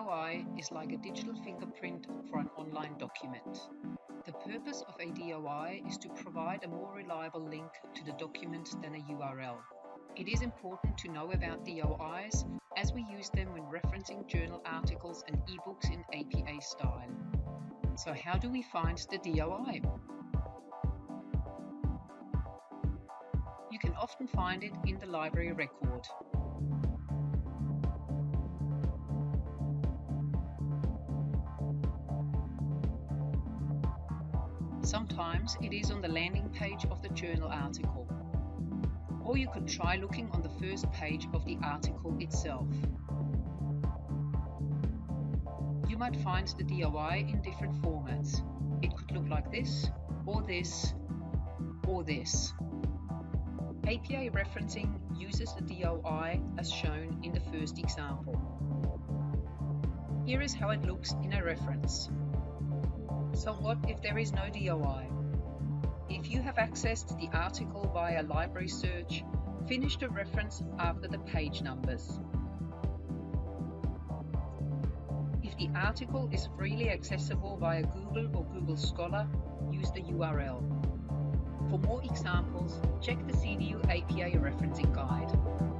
DOI is like a digital fingerprint for an online document. The purpose of a DOI is to provide a more reliable link to the document than a URL. It is important to know about DOIs as we use them when referencing journal articles and ebooks in APA style. So how do we find the DOI? You can often find it in the library record. Sometimes it is on the landing page of the journal article. Or you could try looking on the first page of the article itself. You might find the DOI in different formats. It could look like this, or this, or this. APA referencing uses the DOI as shown in the first example. Here is how it looks in a reference. So what if there is no DOI? If you have accessed the article via library search, finish the reference after the page numbers. If the article is freely accessible via Google or Google Scholar, use the URL. For more examples, check the CDU APA referencing guide.